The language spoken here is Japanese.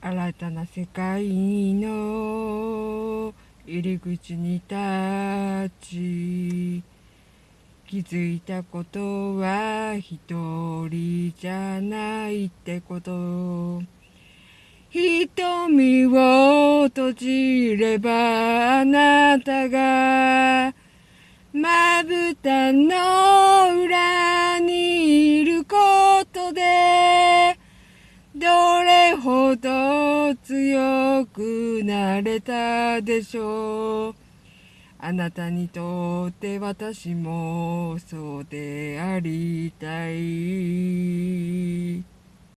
新たな世界の入り口に立ち気づいたことは一人じゃないってこと。瞳を閉じればあなたがまぶたの裏にいることでどれほど強くなれたでしょう。あなたにとって私もそうでありたい。